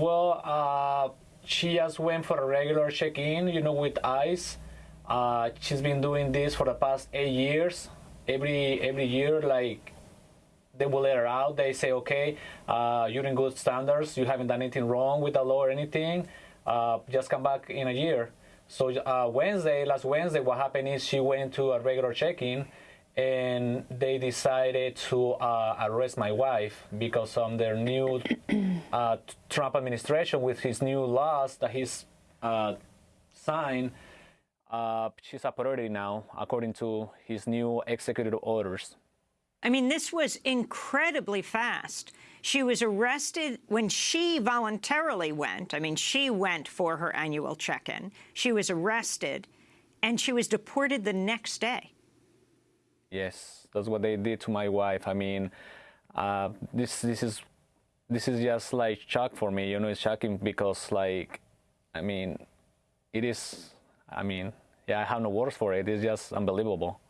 Well, uh, she just went for a regular check-in, you know, with ICE. Uh, she's been doing this for the past eight years. Every every year, like they will let her out. They say, okay, uh, you're in good standards. You haven't done anything wrong with the law or anything. Uh, just come back in a year. So uh, Wednesday, last Wednesday, what happened is she went to a regular check-in, and they decided to uh, arrest my wife because of their new uh, Trump administration with his new laws that he's uh, signed. Uh, she's a priority now, according to his new executive orders. I mean, this was incredibly fast. She was arrested when she voluntarily went. I mean, she went for her annual check-in. She was arrested, and she was deported the next day. Yes, that's what they did to my wife. I mean, uh, this this is this is just like shock for me. You know, it's shocking because like, I mean, it is. I mean, yeah, I have no words for it. It's just unbelievable.